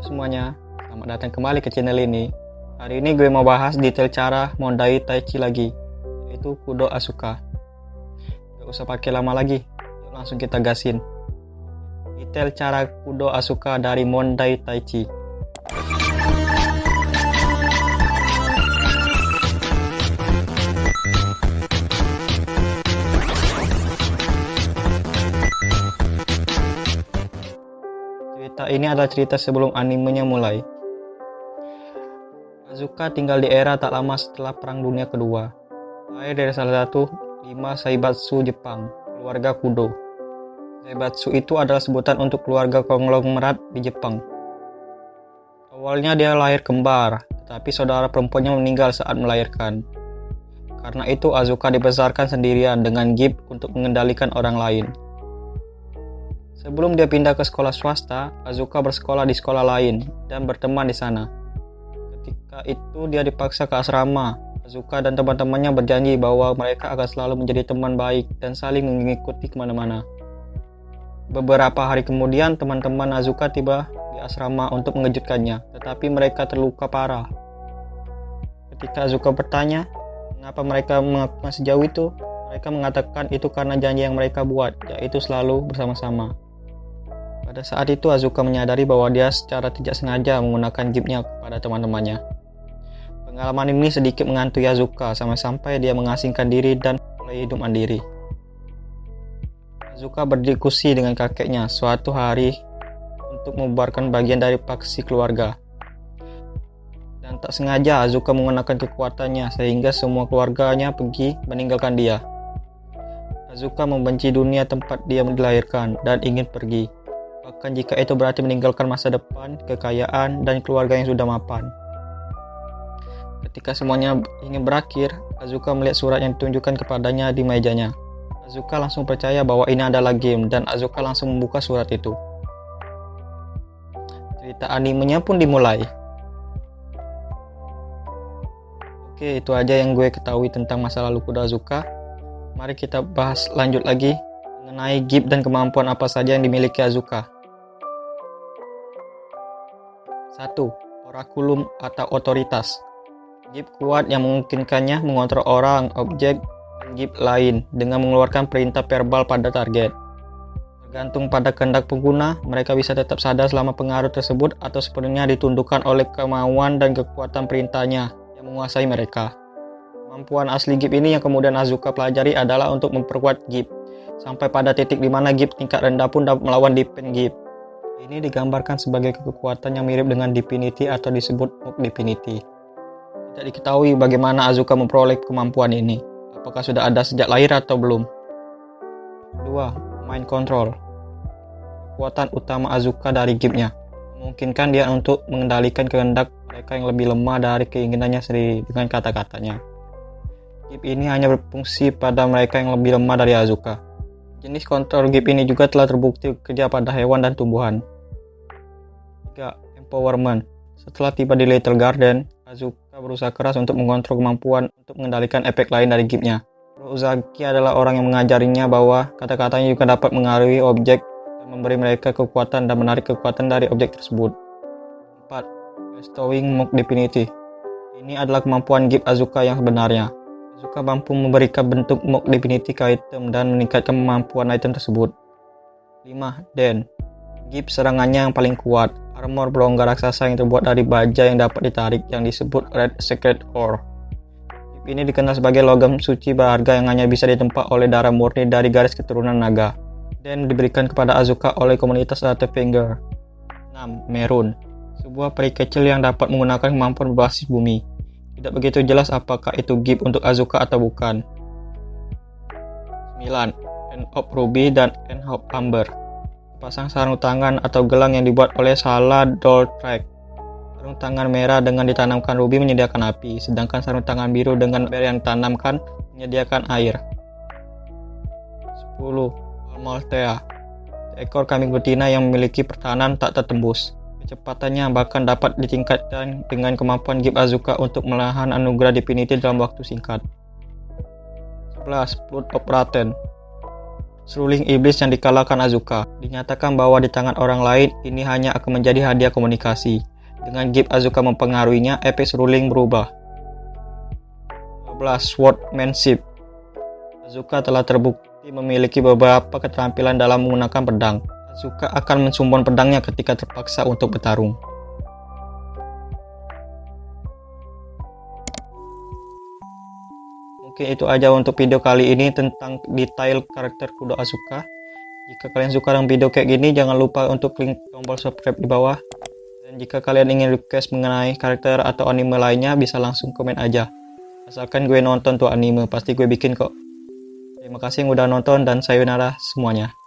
Halo semuanya, selamat datang kembali ke channel ini. Hari ini gue mau bahas detail cara mondai tai chi lagi, yaitu kudo asuka. Gak usah pakai lama lagi, langsung kita gasin. Detail cara kudo asuka dari mondai tai chi. Cerita ini adalah cerita sebelum animenya mulai. Azuka tinggal di era tak lama setelah Perang Dunia Kedua. Lahir dari salah satu lima Saibatsu Jepang, keluarga Kudo. Saibatsu itu adalah sebutan untuk keluarga konglomerat di Jepang. Awalnya dia lahir kembar, tetapi saudara perempuannya meninggal saat melahirkan. Karena itu Azuka dibesarkan sendirian dengan gift untuk mengendalikan orang lain. Sebelum dia pindah ke sekolah swasta, Azuka bersekolah di sekolah lain dan berteman di sana. Ketika itu dia dipaksa ke asrama. Azuka dan teman-temannya berjanji bahwa mereka akan selalu menjadi teman baik dan saling mengikuti ke mana-mana. Beberapa hari kemudian, teman-teman Azuka tiba di asrama untuk mengejutkannya, tetapi mereka terluka parah. Ketika Azuka bertanya, mengapa mereka melakukan sejauh itu, mereka mengatakan itu karena janji yang mereka buat, yaitu selalu bersama-sama. Pada saat itu Azuka menyadari bahwa dia secara tidak sengaja menggunakan gipnya kepada teman-temannya. Pengalaman ini sedikit mengantui Azuka sampai-sampai dia mengasingkan diri dan mulai hidup mandiri. Azuka berdiskusi dengan kakeknya suatu hari untuk membubarkan bagian dari paksi keluarga. Dan tak sengaja Azuka menggunakan kekuatannya sehingga semua keluarganya pergi meninggalkan dia. Azuka membenci dunia tempat dia dilahirkan dan ingin pergi bahkan jika itu berarti meninggalkan masa depan, kekayaan, dan keluarga yang sudah mapan. Ketika semuanya ingin berakhir, Azuka melihat surat yang ditunjukkan kepadanya di mejanya. Azuka langsung percaya bahwa ini adalah game dan Azuka langsung membuka surat itu. Cerita animenya pun dimulai. Oke, itu aja yang gue ketahui tentang masa lalu kuda Azuka. Mari kita bahas lanjut lagi mengenai gift dan kemampuan apa saja yang dimiliki Azuka. 1. Orakulum atau otoritas. Gift kuat yang memungkinkannya mengontrol orang, objek, dan gift lain dengan mengeluarkan perintah verbal pada target. Tergantung pada kehendak pengguna, mereka bisa tetap sadar selama pengaruh tersebut atau sepenuhnya ditundukkan oleh kemauan dan kekuatan perintahnya yang menguasai mereka. Kemampuan asli gift ini yang kemudian Azuka pelajari adalah untuk memperkuat gift, sampai pada titik di mana gift tingkat rendah pun dapat melawan defense gift. Ini digambarkan sebagai kekuatan yang mirip dengan Divinity atau disebut Mook Divinity. Tidak diketahui bagaimana Azuka memperoleh kemampuan ini. Apakah sudah ada sejak lahir atau belum? 2. Mind Control Kekuatan utama Azuka dari giftnya memungkinkan dia untuk mengendalikan kehendak mereka yang lebih lemah dari keinginannya sendiri dengan kata-katanya. Gift ini hanya berfungsi pada mereka yang lebih lemah dari Azuka. Jenis kontrol GIP ini juga telah terbukti bekerja pada hewan dan tumbuhan. 3. Empowerment Setelah tiba di Little Garden, Azuka berusaha keras untuk mengontrol kemampuan untuk mengendalikan efek lain dari GIP-nya. Adalah orang yang mengajarinya bahwa kata-katanya juga dapat mengaruhi objek dan memberi mereka kekuatan dan menarik kekuatan dari objek tersebut. 4. Bestowing Mock Divinity Ini adalah kemampuan GIP Azuka yang sebenarnya. Azuka mampu memberikan bentuk mock divinity ke item dan meningkatkan kemampuan item tersebut. 5. Den Gift serangannya yang paling kuat, armor berongga raksasa yang terbuat dari baja yang dapat ditarik yang disebut Red Secret Ore. Gift ini dikenal sebagai logam suci berharga yang hanya bisa ditempa oleh darah murni dari garis keturunan naga. Dan diberikan kepada Azuka oleh komunitas Finger. 6. Merun Sebuah peri kecil yang dapat menggunakan kemampuan berbasis bumi. Tidak begitu jelas apakah itu gift untuk Azuka atau bukan. 9. End of Ruby dan End of Amber Pasang sarung tangan atau gelang yang dibuat oleh Salah Doll Track. Sarung tangan merah dengan ditanamkan ruby menyediakan api, sedangkan sarung tangan biru dengan ber yang ditanamkan menyediakan air. 10. Almaltea Ekor kambing betina yang memiliki pertahanan tak tertembus. Kecepatannya bahkan dapat ditingkatkan dengan kemampuan Gip Azuka untuk melahan anugerah Divinity dalam waktu singkat. 11. Blood of Ratten seruling iblis yang dikalahkan Azuka. Dinyatakan bahwa di tangan orang lain ini hanya akan menjadi hadiah komunikasi. Dengan gift Azuka mempengaruhinya, efek seruling berubah. 12. Swordmanship Azuka telah terbukti memiliki beberapa keterampilan dalam menggunakan pedang. Azuka akan mensumbon pedangnya ketika terpaksa untuk bertarung. Mungkin itu aja untuk video kali ini tentang detail karakter Kudo Asuka. Jika kalian suka dengan video kayak gini, jangan lupa untuk klik tombol subscribe di bawah. Dan jika kalian ingin request mengenai karakter atau anime lainnya, bisa langsung komen aja. Asalkan gue nonton tuh anime, pasti gue bikin kok. Terima kasih yang udah nonton dan sayonara semuanya.